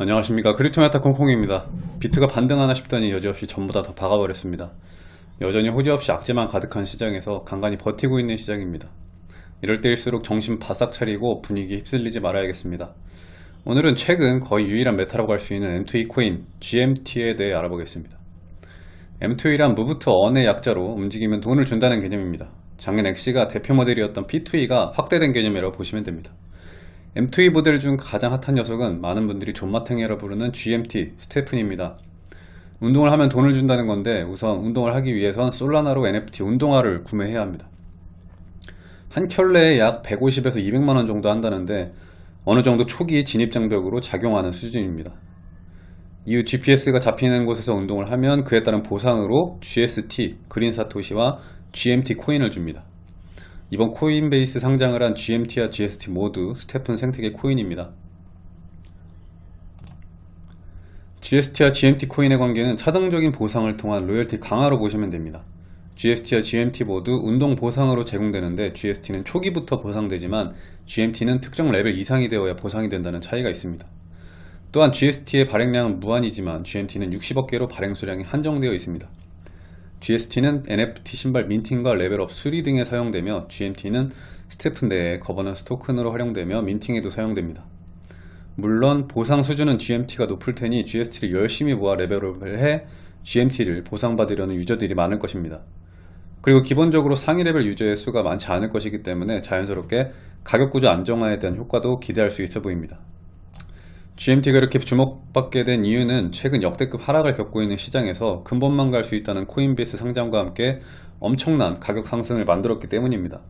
안녕하십니까. 크립토메타 콩콩입니다. 비트가 반등하나 싶더니 여지없이 전부 다더 박아버렸습니다. 여전히 호재 없이 악재만 가득한 시장에서 간간히 버티고 있는 시장입니다. 이럴 때일수록 정신 바싹 차리고 분위기 휩쓸리지 말아야겠습니다. 오늘은 최근 거의 유일한 메타라고 할 수 있는 M2E 코인 GMT에 대해 알아보겠습니다. M2E란 Move to Earn의 약자로 움직이면 돈을 준다는 개념입니다. 작년 Axie가 대표 모델이었던 P2E가 확대된 개념이라고 보시면 됩니다 M2E 모델 중 가장 핫한 녀석은 많은 분들이 존맛탱이라 부르는 GMT 스테픈입니다. 운동을 하면 돈을 준다는 건데 우선 운동을 하기 위해선 솔라나로 NFT 운동화를 구매해야 합니다. 한 켤레에 약 150에서 200만원 정도 한다는데 어느 정도 초기 진입장벽으로 작용하는 수준입니다. 이후 GPS가 잡히는 곳에서 운동을 하면 그에 따른 보상으로 GST, 그린 사토시와 GMT 코인을 줍니다. 이번 Coinbase 상장을 한 GMT와 GST 모두 STEPN 생태계 코인입니다. GST와 GMT 코인의 관계는 차등적인 보상을 통한 로열티 강화로 보시면 됩니다. GST와 GMT 모두 운동 보상으로 제공되는데 GST는 초기부터 보상되지만 GMT는 특정 레벨 이상이 되어야 보상이 된다는 차이가 있습니다. 또한 GST의 발행량은 무한이지만 GMT는 60억 개로 발행 수량이 한정되어 있습니다. GST는 NFT 신발 minting과 레벨업 수리 등에 사용되며 GMT는 STEPN 내에 거버넌스 토큰으로 활용되며 minting에도 사용됩니다. 물론 보상 수준은 GMT가 높을 테니 GST를 열심히 모아 레벨업을 해 GMT를 보상받으려는 유저들이 많을 것입니다. 그리고 기본적으로 상위 레벨 유저의 수가 많지 않을 것이기 때문에 자연스럽게 가격 구조 안정화에 대한 효과도 기대할 수 있어 보입니다. GMT가 이렇게 주목받게 된 이유는 최근 역대급 하락을 겪고 있는 시장에서 근본만 갈 수 있다는 Coinbase 상장과 함께 엄청난 가격 상승을 만들었기 때문입니다.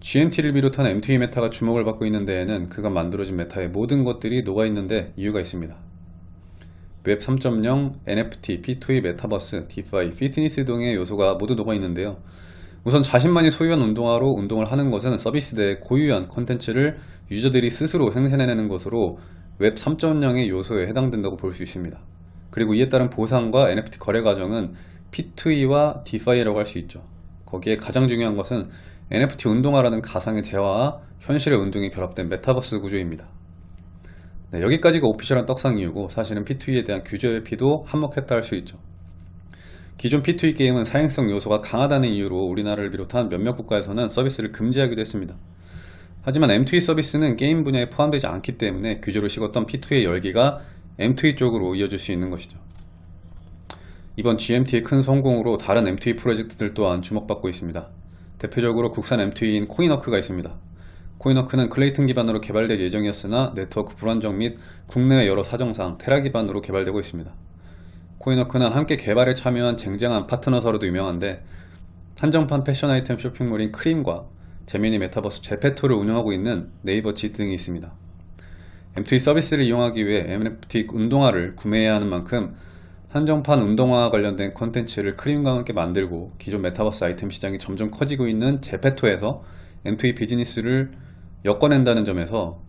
GMT를 비롯한 M2E 메타가 주목을 받고 있는 데에는 그간 만들어진 메타의 모든 것들이 녹아있는데 이유가 있습니다. 웹 3.0, NFT, P2E 메타버스, DeFi, 피트니스 등의 요소가 모두 녹아있는데요. 우선 자신만이 소유한 운동화로 운동을 하는 것은 서비스 내의 고유한 컨텐츠를 유저들이 스스로 생산해내는 것으로 웹 3.0의 요소에 해당된다고 볼 수 있습니다. 그리고 이에 따른 보상과 NFT 거래 과정은 P2E와 DeFi라고 할 수 있죠. 거기에 가장 중요한 것은 NFT 운동화라는 가상의 재화와 현실의 운동이 결합된 메타버스 구조입니다. 네, 여기까지가 오피셜한 떡상 이유고 사실은 P2E에 대한 규제 회피도 한몫했다 할 수 있죠. 기존 P2E 게임은 사행성 요소가 강하다는 이유로 우리나라를 비롯한 몇몇 국가에서는 서비스를 금지하기도 했습니다. 하지만 M2E 서비스는 게임 분야에 포함되지 않기 때문에 규제로 식었던 P2E의 열기가 M2E 쪽으로 이어질 수 있는 것이죠. 이번 GMT의 큰 성공으로 다른 M2E 프로젝트들 또한 주목받고 있습니다. 대표적으로 국산 M2E인 코인워크가 있습니다. 코인워크는 클레이튼 기반으로 개발될 예정이었으나 네트워크 불안정 및 국내외 여러 사정상 테라 기반으로 개발되고 있습니다. 코인워크는 함께 개발에 참여한 쟁쟁한 파트너사로도 유명한데 한정판 패션 아이템 쇼핑몰인 크림과 잼민이 메타버스 제페토를 운영하고 있는 네이버 Z 등이 있습니다. M2E 서비스를 이용하기 위해 NFT 운동화를 구매해야 하는 만큼 한정판 운동화 관련된 콘텐츠를 크림과 함께 만들고 기존 메타버스 아이템 시장이 점점 커지고 있는 제페토에서 M2E 비즈니스를 엮어낸다는 점에서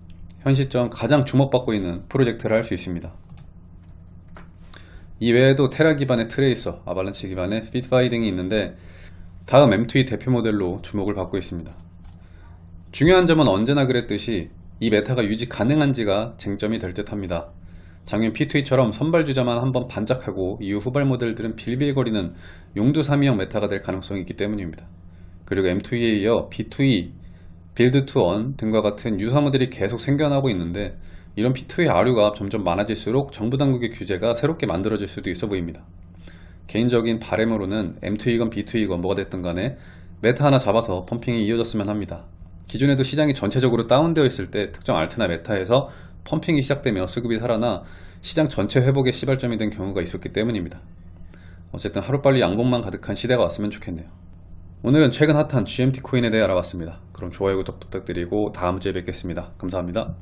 현 시점 가장 주목받고 있는 프로젝트를 할 수 있습니다. 이외에도 테라 기반의 트레이서, 아발란치 기반의 피트파이 등이 있는데 다음 M2E 대표 모델로 주목을 받고 있습니다. 중요한 점은 언제나 그랬듯이 이 메타가 유지 가능한지가 쟁점이 될 듯 합니다. 작년 P2E처럼 선발 주자만 한번 반짝하고 이후 후발 모델들은 빌빌거리는 용두사미형 메타가 될 가능성이 있기 때문입니다. 그리고 M2E에 이어 B2E, Build 2 Earn 등과 같은 유사 모델이 계속 생겨나고 있는데 이런 P2E 아류가 점점 많아질수록 정부 당국의 규제가 새롭게 만들어질 수도 있어 보입니다. 개인적인 바램으로는 M2E건 B2E건 뭐가 됐든 간에 메타 하나 잡아서 펌핑이 이어졌으면 합니다. 기존에도 시장이 전체적으로 다운되어 있을 때 특정 알트나 메타에서 펌핑이 시작되며 수급이 살아나 시장 전체 회복의 시발점이 된 경우가 있었기 때문입니다. 어쨌든 하루빨리 양봉만 가득한 시대가 왔으면 좋겠네요. 오늘은 최근 핫한 GMT 코인에 대해 알아봤습니다. 그럼 좋아요 구독 부탁드리고 다음 주에 뵙겠습니다. 감사합니다.